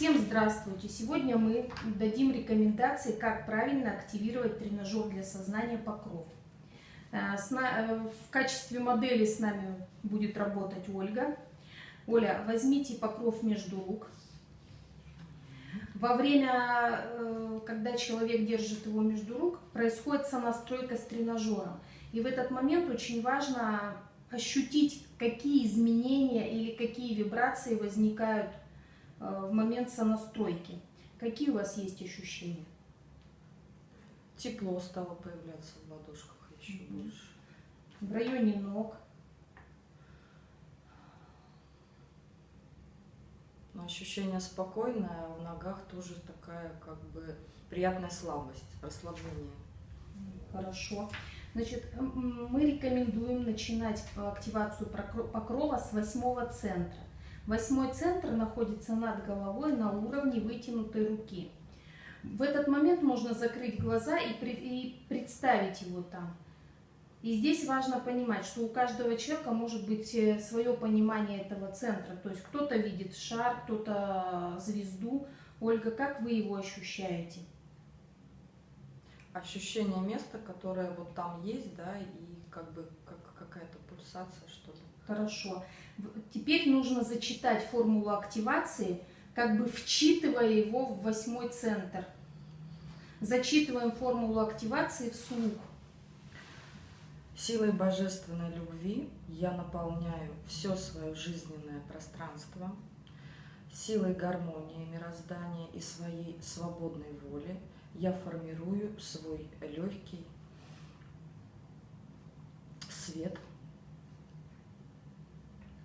Всем здравствуйте! Сегодня мы дадим рекомендации, как правильно активировать тренажер для сознания покров. Э, э, в качестве модели с нами будет работать Ольга. Оля, возьмите покров между рук. Во время, э, когда человек держит его между рук, происходит сонастройка с тренажером. И в этот момент очень важно ощутить, какие изменения или какие вибрации возникают в момент сонастройки. Какие у вас есть ощущения? Тепло стало появляться в ладошках еще mm -hmm. больше. В районе ног. Но ощущение спокойное, в ногах тоже такая как бы приятная слабость, расслабление. Хорошо. Значит, мы рекомендуем начинать активацию покрова с восьмого центра. Восьмой центр находится над головой на уровне вытянутой руки. В этот момент можно закрыть глаза и, и представить его там. И здесь важно понимать, что у каждого человека может быть э, свое понимание этого центра. То есть кто-то видит шар, кто-то звезду. Ольга, как вы его ощущаете? ощущение места, которое вот там есть, да, и как бы как какая-то пульсация, что ли. Хорошо. Теперь нужно зачитать формулу активации, как бы вчитывая его в восьмой центр. Зачитываем формулу активации вслух. Силой божественной любви я наполняю все свое жизненное пространство, силой гармонии мироздания и своей свободной воли – я формирую свой легкий свет,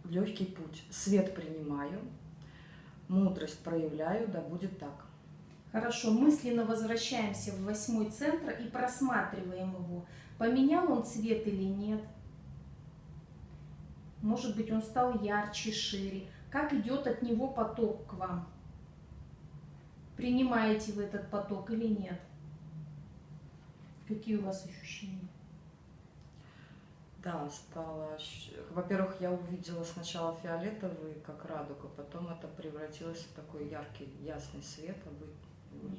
легкий путь. Свет принимаю, мудрость проявляю, да будет так. Хорошо, мысленно возвращаемся в восьмой центр и просматриваем его. Поменял он цвет или нет? Может быть, он стал ярче, шире. Как идет от него поток к вам? Принимаете вы этот поток или нет? Какие у вас ощущения? Да, стало... Во-первых, я увидела сначала фиолетовый, как радуга, потом это превратилось в такой яркий, ясный свет,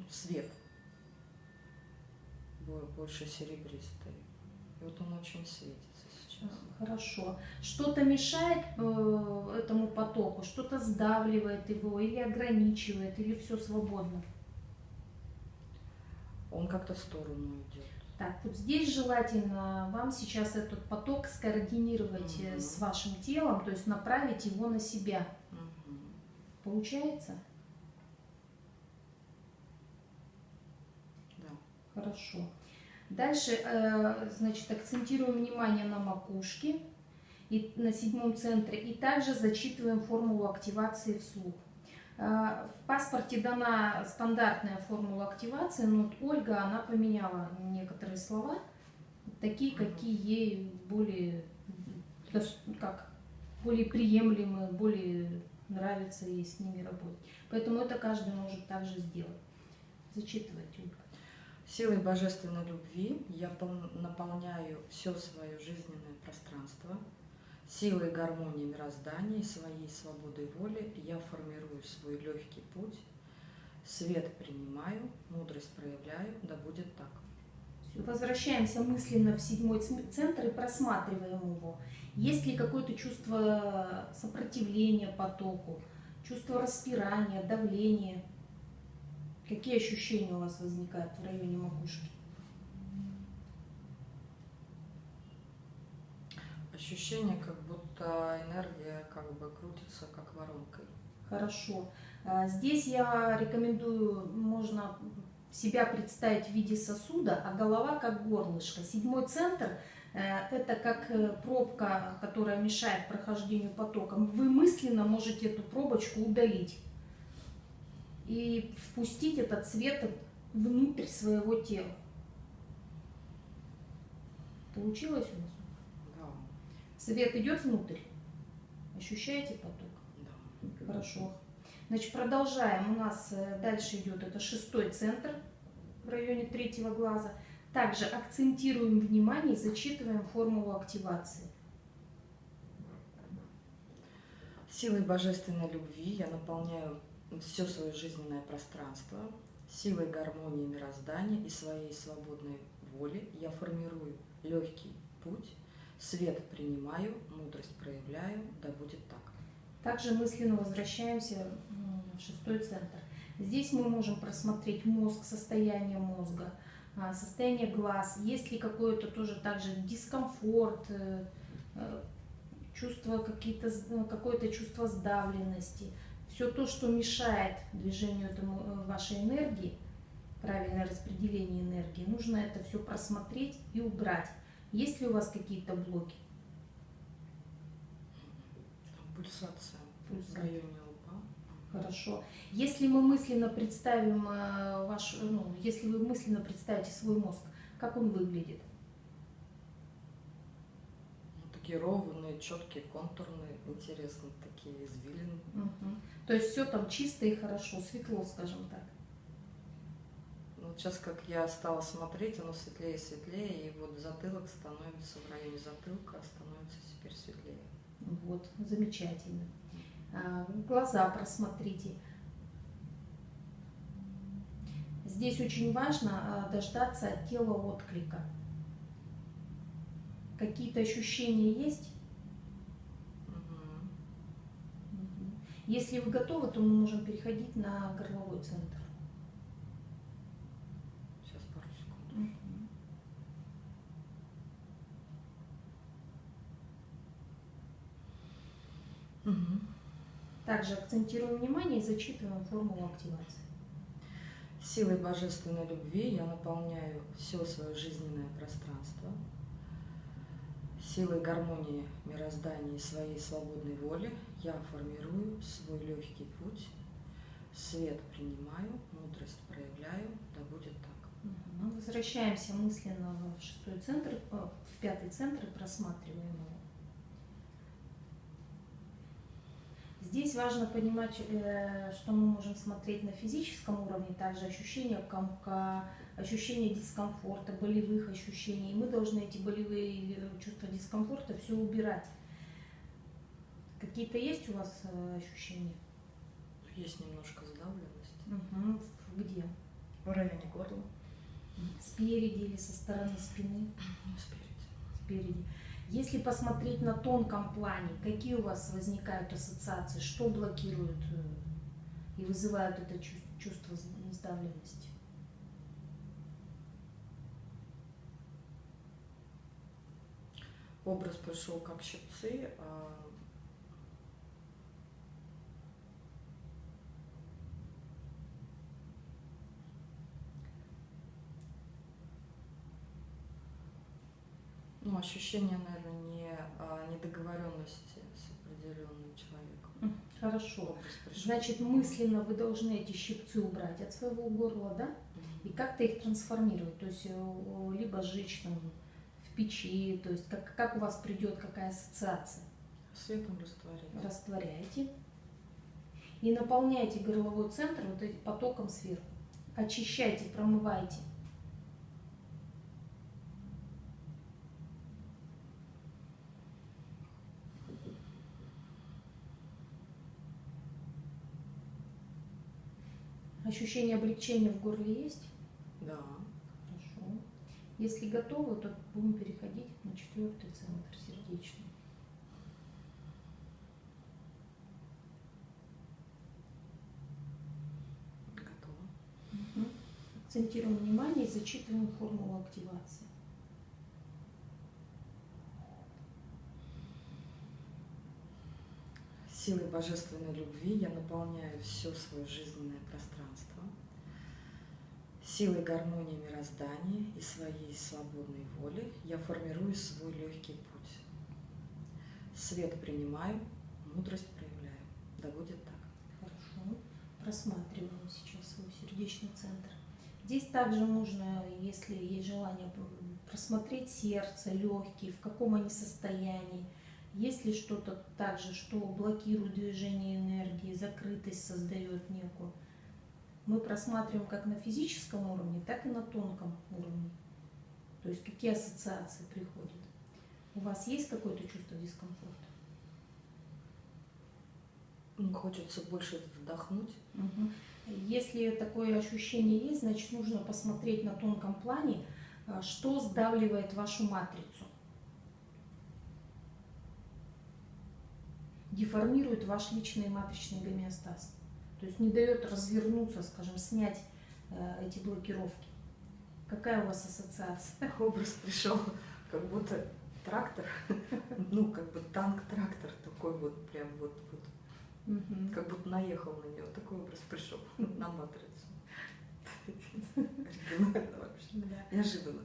свет, больше серебристый. И вот он очень светится сейчас. Хорошо. Что-то мешает э, этому потоку, что-то сдавливает его или ограничивает, или все свободно? Он как-то в сторону идет. Так, вот здесь желательно вам сейчас этот поток скоординировать угу. с вашим телом, то есть направить его на себя. Угу. Получается? Да. Хорошо. Дальше, э, значит, акцентируем внимание на макушке и на седьмом центре. И также зачитываем формулу активации вслух. Э, в паспорте дана стандартная формула активации, но вот Ольга, она поменяла некоторые слова, такие, какие ей более, как, более приемлемы, более нравится ей с ними работать. Поэтому это каждый может также сделать. Зачитывайте, Ольга. Силой божественной любви я наполняю все свое жизненное пространство. Силой гармонии мироздания своей свободой воли я формирую свой легкий путь. Свет принимаю, мудрость проявляю, да будет так. Возвращаемся мысленно в седьмой центр и просматриваем его. Есть ли какое-то чувство сопротивления потоку, чувство распирания, давления? Какие ощущения у вас возникают в районе макушки? Ощущение, как будто энергия как бы крутится как воронкой. Хорошо. А, здесь я рекомендую, можно себя представить в виде сосуда, а голова как горлышко. Седьмой центр э, – это как э, пробка, которая мешает прохождению потока. Вы мысленно можете эту пробочку удалить и впустить этот свет внутрь своего тела. Получилось у нас? Свет идет внутрь? Ощущаете поток? Да. Хорошо. Значит, продолжаем. У нас э, дальше идет это шестой центр в районе третьего глаза. Также акцентируем внимание и зачитываем формулу активации. Силой божественной любви я наполняю все свое жизненное пространство силой гармонии мироздания и своей свободной воли я формирую легкий путь, свет принимаю, мудрость проявляю, да будет так. Также мысленно возвращаемся в шестой центр. Здесь мы можем просмотреть мозг, состояние мозга, а, состояние глаз, есть ли какой-то тоже также дискомфорт, э, э, чувство какие-то, ну, какое-то чувство сдавленности. Все то, что мешает движению этому, э, вашей энергии, правильное распределение энергии, нужно это все просмотреть и убрать. Есть ли у вас какие-то блоки? Пульсация в Пульсация. районе лба. Хорошо. Если мы мысленно представим э, ваш, ну, если вы мысленно представите свой мозг, как он выглядит? Ну, такие ровные, четкие, контурные, интересные такие извилины. Мгм. То есть все там чисто и хорошо, светло, скажем так. Вот сейчас, как я стала смотреть, оно светлее и светлее, и вот затылок становится в районе затылка, становится теперь светлее. Вот, замечательно. А, Глаза просмотрите. Здесь очень важно а, дождаться от тела отклика. Какие-то ощущения есть? Если вы готовы, то мы можем переходить на горловой центр. Сейчас пару секунд. Мгм. Мгм. Также акцентируем внимание и зачитываем формулу активации. Силой божественной любви я наполняю все свое жизненное пространство. Силой гармонии мироздания и своей свободной воли я формирую свой легкий путь. Свет принимаю, мудрость проявляю, да будет так. Мгм. Возвращаемся мысленно в шестой центр, э, в пятый центр и просматриваем его. Здесь важно понимать, э, что мы можем смотреть на физическом уровне, также ощущение комка, ощущение дискомфорта, болевых ощущений. И мы должны эти болевые э, чувства дискомфорта все убирать. Какие-то есть у вас э, ощущения? Есть немножко сдавленность. Мгм. Где? В районе горла. Спереди или со стороны спины? Спереди. спереди. Если посмотреть на тонком плане, какие у вас возникают ассоциации, что блокирует э, и вызывают это чувс- чувство сдавленности? Образ пришел как щипцы, а ощущение, наверное, не а, недоговоренности с определенным человеком. Хорошо. Значит, мысленно вы должны эти щипцы убрать от своего горла, да? И как-то их трансформировать, то есть э, либо сжечь там в печи, то есть как, как у вас придет какая ассоциация. Светом растворить. растворяете и наполняете горловой центр вот этим потоком сверху. Очищайте, промывайте. Ощущение облегчения в горле есть? Да. Хорошо. Если готовы, то будем переходить на четвертый центр сердечный. Готово. Акцентируем внимание и зачитываем формулу активации. Силой божественной любви я наполняю все свое жизненное пространство. Силой гармонии мироздания и своей свободной воли я формирую свой легкий путь. Свет принимаю, мудрость проявляю. Да будет так. Хорошо. Просматриваем сейчас свой сердечный центр. Здесь также можно, если есть желание, просмотреть сердце, легкие, в каком они состоянии. Есть ли что-то также, что блокирует движение энергии, закрытость создает некую. Мы просматриваем как на физическом уровне, так и на тонком уровне. То есть какие ассоциации приходят. У вас есть какое-то чувство дискомфорта? Хочется больше вдохнуть. Мгм. Если такое ощущение есть, значит нужно посмотреть на тонком плане, а, что сдавливает вашу матрицу. Деформирует ваш личный матричный гомеостаз. То есть не дает развернуться, скажем, снять э, эти блокировки. Какая у вас ассоциация? Образ пришел, как будто трактор, ну, как бы танк-трактор такой вот, прям вот, вот, Мгм. как будто наехал на него. Такой образ пришел на матрицу. Оригинально вообще. Да. Неожиданно.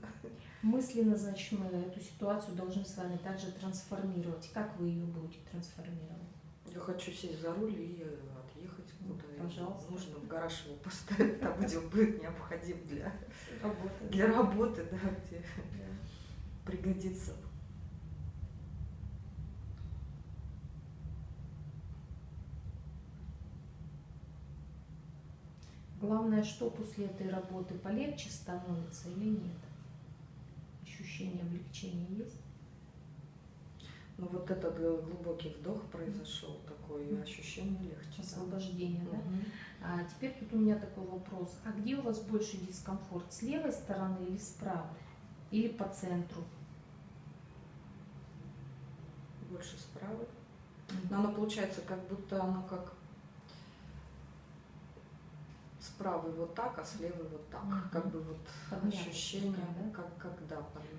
Мысленно, значит, мы эту ситуацию должны с вами также трансформировать. Как вы ее будете трансформировать? Я хочу сесть за руль и э, отъехать Ну, куда пожалуйста. нужно, в гараж его поставить, там, где он будет необходим для, Работа. для работы, да, где пригодится. Главное, что после этой работы полегче становится или нет? Ощущение облегчения есть? Ну вот этот э, глубокий вдох произошел, такое ощущение легче. Освобождение, да? Мгм. А теперь тут у меня такой вопрос. А где у вас больше дискомфорт? С левой стороны или с правой? Или по центру? Больше справа. Но оно получается, как будто оно как с правой вот так, а с левой вот так. Мгм. Как бы вот Подмялось ощущение, да? как когда.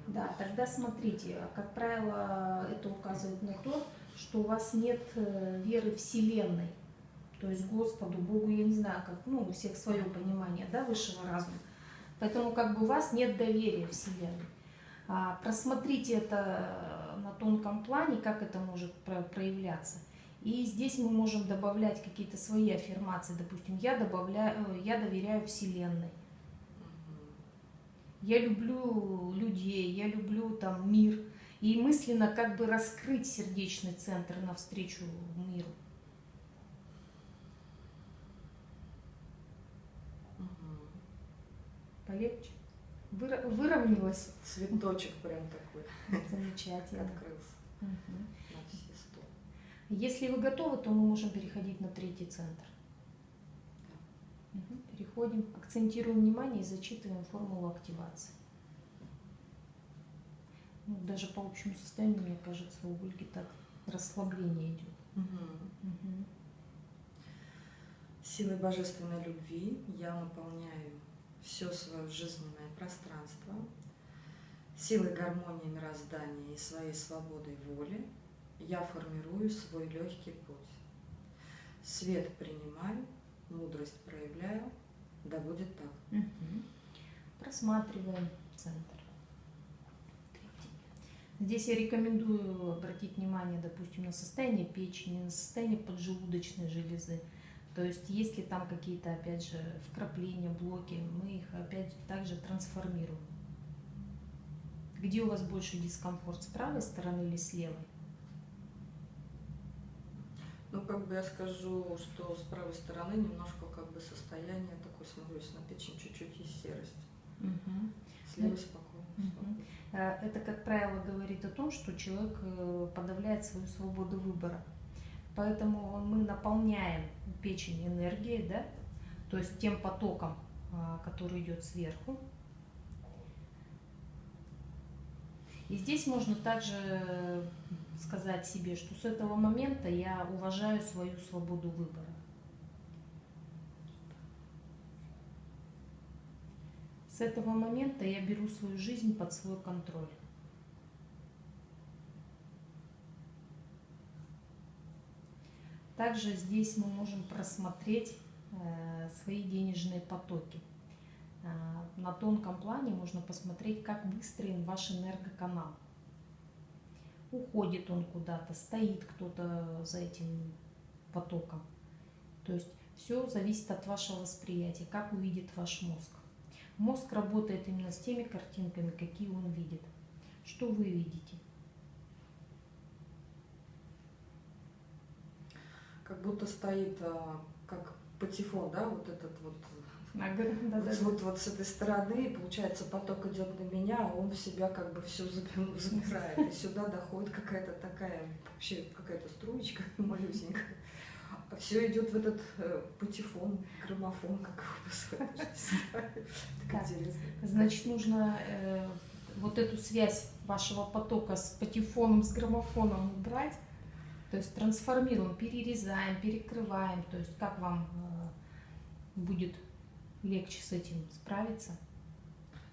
Да, тогда смотрите, как правило, это указывает на то, что у вас нет э, веры Вселенной. То есть Господу, Богу, я не знаю, как, ну, у всех свое понимание, да, высшего разума. Поэтому как бы у вас нет доверия Вселенной. А, просмотрите это на тонком плане, как это может про- проявляться. И здесь мы можем добавлять какие-то свои аффирмации. Допустим, я добавляю, э, я доверяю Вселенной. Я люблю людей, я люблю там мир. И мысленно как бы раскрыть сердечный центр навстречу миру. Полегче? Выра- выровнялось? Цветочек прям такой Замечательно. открылся Мгм. Если вы готовы, то мы можем переходить на третий центр. Переходим, акцентируем внимание и зачитываем формулу активации. Ну, даже по общему состоянию, мне кажется, у Ольги так расслабление идет. Мгм. Мгм. Силой божественной любви я наполняю все свое жизненное пространство, силой гармонии мироздания и своей свободой воли я формирую свой легкий путь. Свет принимаю, мудрость проявляю, да будет так. Мгм. Просматриваем центр. Здесь я рекомендую обратить внимание, допустим, на состояние печени, на состояние поджелудочной железы. То есть, если там какие-то, опять же, вкрапления, блоки, мы их опять также трансформируем. Где у вас больше дискомфорт, с правой стороны или с левой? Ну, как бы я скажу, что с правой стороны немножко как бы состояние такое, смотрю, если на печень чуть-чуть есть серость. С левой спокойно. Э, Это, как правило, говорит о том, что человек э, подавляет свою свободу выбора. Поэтому мы наполняем печень энергией, да, то есть тем потоком, а, который идет сверху. И здесь можно также сказать себе, что с этого момента я уважаю свою свободу выбора. С этого момента я беру свою жизнь под свой контроль. Также здесь мы можем просмотреть э, свои денежные потоки. Э, На тонком плане можно посмотреть, как выстроен ваш энергоканал. Уходит он куда-то, стоит кто-то за этим потоком. То есть все зависит от вашего восприятия, как увидит ваш мозг. Мозг работает именно с теми картинками, какие он видит. Что вы видите? Как будто стоит, а, как патефон, да, вот этот вот. Вот, да-да-да. вот, вот с этой стороны, получается, поток идет на меня, а он в себя как бы все забирает. И сюда доходит какая-то такая, вообще какая-то струечка малюсенькая. А все идет в этот э, патефон, граммофон, как его называют. Значит, нужно э, вот эту связь вашего потока с патефоном, с граммофоном убрать. То есть трансформируем, перерезаем, перекрываем. То есть как вам э, будет легче с этим справиться?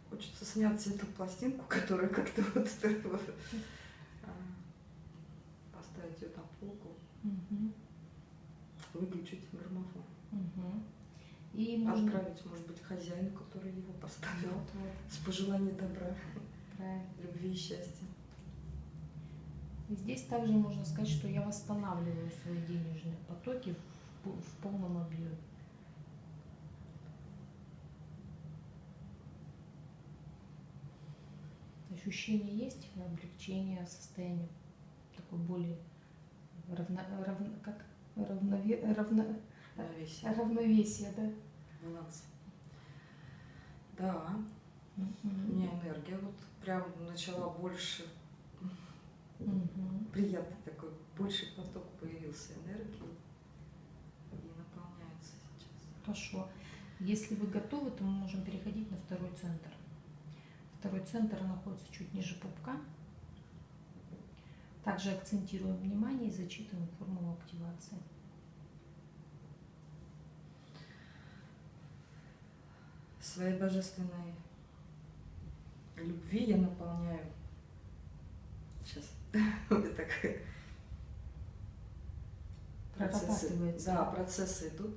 Хочется снять эту пластинку, которая как-то вот а, поставить ее на полку, выключить граммофон. мгм. И. Отправить, может быть, хозяину, который его поставил, Вот, вот, с пожеланием добра, правильно. любви и счастья. И здесь также можно сказать, что я восстанавливаю свои денежные потоки в полном объеме. Ощущение есть облегчение состояния такой более равно, равно- как равнове, равно, Равновесие, равновесие, да? баланс. Да, у Мгм. меня энергия вот прям начала больше, Мгм. приятный такой, больше поток появился энергии и наполняется сейчас. Хорошо. Если вы готовы, то мы можем переходить на второй центр. Второй центр находится чуть ниже пупка. Также акцентируем внимание и зачитываем формулу активации. Своей божественной любви я наполняю. Сейчас. Меня так процессы. Да, процессы идут.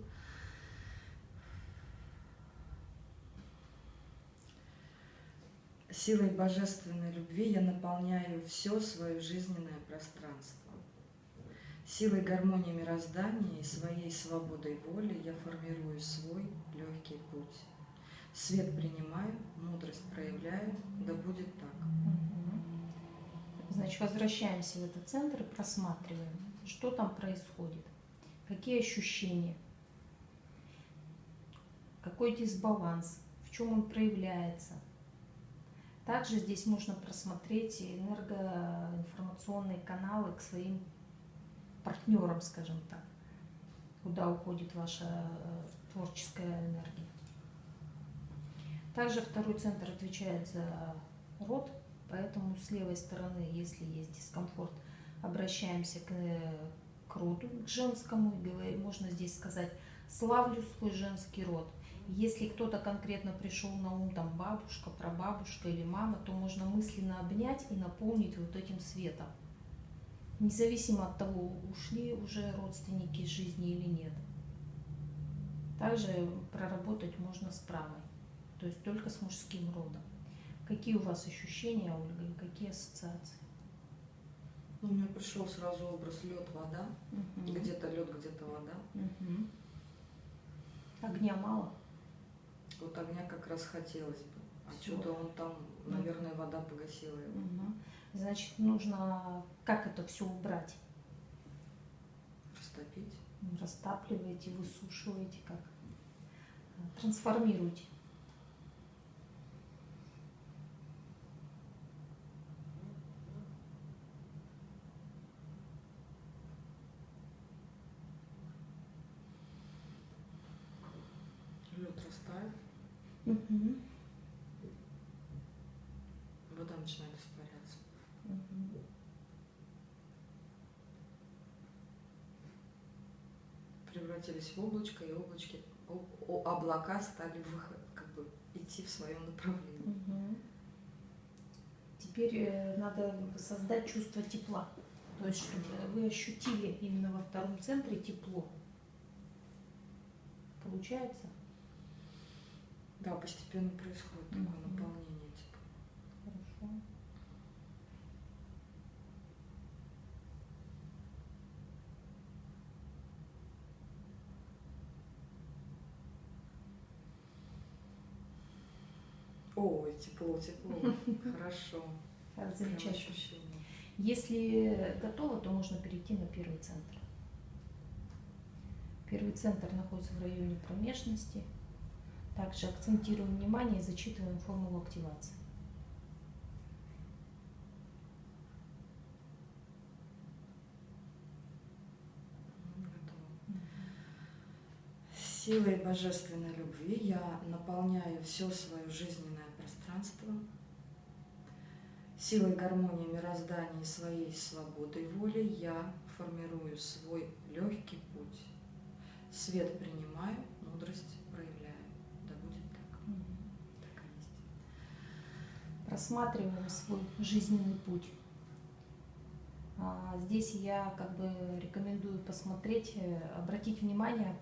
Силой божественной любви я наполняю все свое жизненное пространство. Силой гармонии мироздания и своей свободой воли я формирую свой легкий путь. Свет принимаю, мудрость проявляю, да будет так. Значит, возвращаемся в этот центр и просматриваем, что там происходит, какие ощущения, какой дисбаланс, в чем он проявляется. Также здесь можно просмотреть энергоинформационные каналы к своим партнерам, скажем так, куда уходит ваша э, творческая энергия. Также второй центр отвечает за род, поэтому с левой стороны, если есть дискомфорт, обращаемся к, э, к роду, к женскому, и можно здесь сказать «славлю свой женский род». Если кто-то конкретно пришел на ум, там бабушка, прабабушка или мама, то можно мысленно обнять и наполнить вот этим светом. Независимо от того, ушли уже родственники из жизни или нет. Также проработать можно с правой, то есть только с мужским родом. Какие у вас ощущения, Ольга, и какие ассоциации? Ну, у меня пришел сразу образ лед, вода. Мгм. Где-то лед, где-то вода. Мгм. Огня мало? Вот огня как раз хотелось бы. А что-то он там, Ну. наверное, вода погасила его. Мгм. Значит, нужно как это все убрать? Растопить. Растапливаете, высушиваете, как? Трансформируете. Лед растает, Мгм. вода начинает испаряться. Мгм. Превратились в облачко, и облачки, облака стали выход, как бы идти в своем направлении. Мгм. Теперь э, надо создать чувство тепла. То есть, чтобы вы ощутили именно во втором центре тепло. Получается? Да, постепенно происходит такое Мгм. наполнение. Типа. Хорошо. Ой, тепло, тепло. Хорошо. Замечательно. Если готово, то можно перейти на первый центр. Первый центр находится в районе промежности. Также акцентируем внимание и зачитываем формулу активации. Силой божественной любви я наполняю все свое жизненное пространство. Силой гармонии мироздания и своей свободой воли я формирую свой легкий путь. Свет принимаю, мудрость проявляю. Да будет так. Так и есть. Просматриваем свой жизненный путь. А, Здесь я как бы рекомендую посмотреть, э, обратить внимание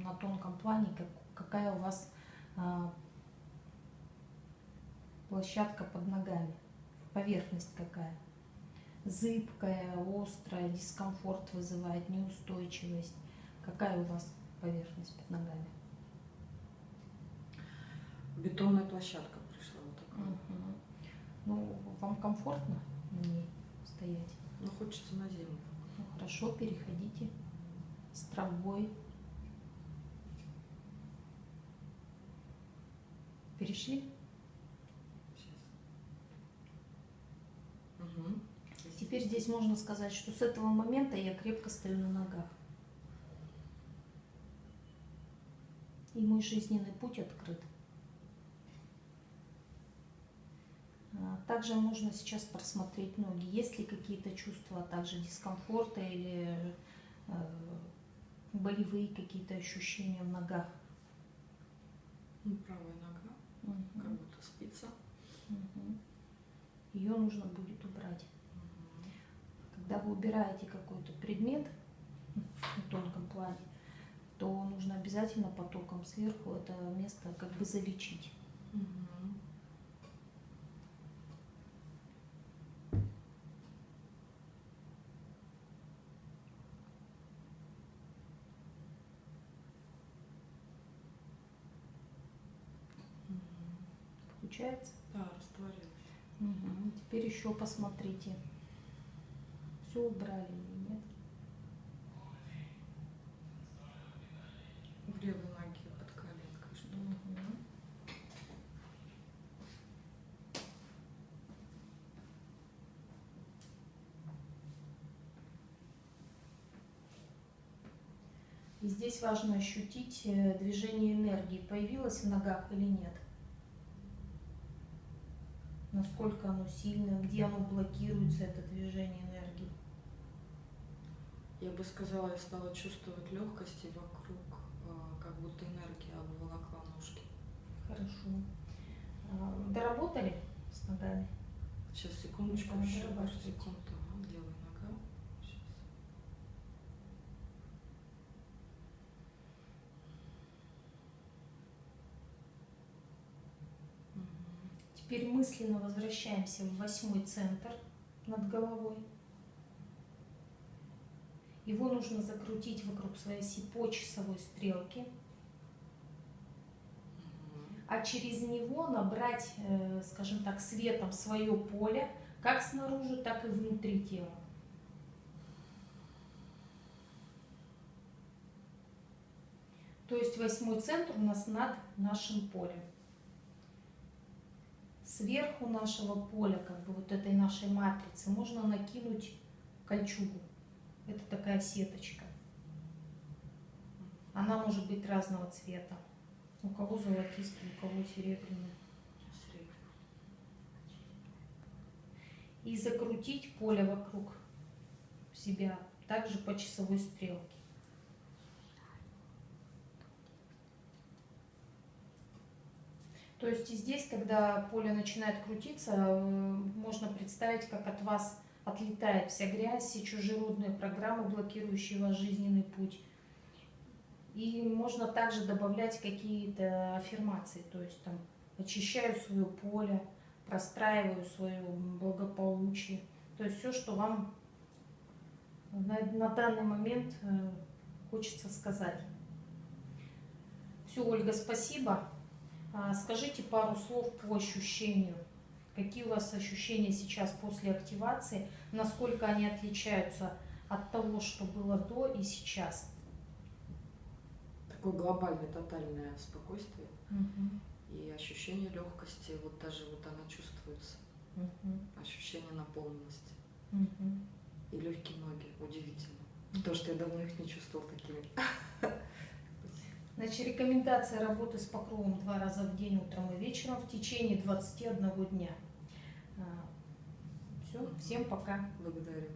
на тонком плане, как, какая у вас а, площадка под ногами, поверхность какая. Зыбкая, острая, дискомфорт вызывает, неустойчивость. Какая у вас поверхность под ногами? Бетонная площадка пришла вот такая. Мгм. Ну, вам комфортно на ней стоять? Ну, хочется на землю. Ну, хорошо, переходите с травой. Перешли? Сейчас. Угу. Теперь здесь можно сказать, что с этого момента я крепко стою на ногах. И мой жизненный путь открыт. А, Также можно сейчас просмотреть ноги. Есть ли какие-то чувства, а также дискомфорта или э, болевые какие-то ощущения в ногах? Ну, правая нога, как Мгм. будто спица. Ее нужно будет убрать. Когда вы убираете какой-то предмет на тонком плане, то нужно обязательно потоком сверху это место как бы залечить. Получается? Да, растворилась. Теперь еще посмотрите. Все убрали или нет? В левой ноге под коленкой что-то. Мгм. И здесь важно ощутить э, движение энергии, появилось в ногах или нет. Насколько оно сильное, где оно блокируется, это движение энергии. Я бы сказала, я стала чувствовать легкости вокруг, а, как будто энергия обволокла ножки. Хорошо. А, Доработали с ногами? Сейчас, секундочку, Ну, еще пару секунд. Ага, левая нога. Сейчас. Теперь мысленно возвращаемся в восьмой центр над головой. Его нужно закрутить вокруг своей оси по часовой стрелке, а через него набрать, э, скажем так, светом свое поле, как снаружи, так и внутри тела. То есть восьмой центр у нас над нашим полем. Сверху нашего поля, как бы вот этой нашей матрицы, можно накинуть кольчугу. Это такая сеточка. Она может быть разного цвета. У кого золотистый, у кого серебряный. И закрутить поле вокруг себя, также по часовой стрелке. То есть здесь, когда поле начинает крутиться, э, можно представить, как от вас отлетает вся грязь, все чужеродные программы, блокирующие ваш жизненный путь. И можно также добавлять какие-то аффирмации, то есть там очищаю свое поле, простраиваю свое благополучие. То есть все, что вам на, на данный момент э, хочется сказать. Все, Ольга, спасибо. А, Скажите пару слов по ощущению. Какие у вас ощущения сейчас после активации? Насколько они отличаются от того, что было до и сейчас? Такое глобальное, тотальное спокойствие Мгм. и ощущение легкости. Вот даже вот она чувствуется. Мгм. Ощущение наполненности. Мгм. И легкие ноги. Удивительно. То, что я давно их не чувствовала такими. Значит, рекомендация работы с покровом два раза в день, утром и вечером в течение 21 дня. Все, всем пока. Благодарю.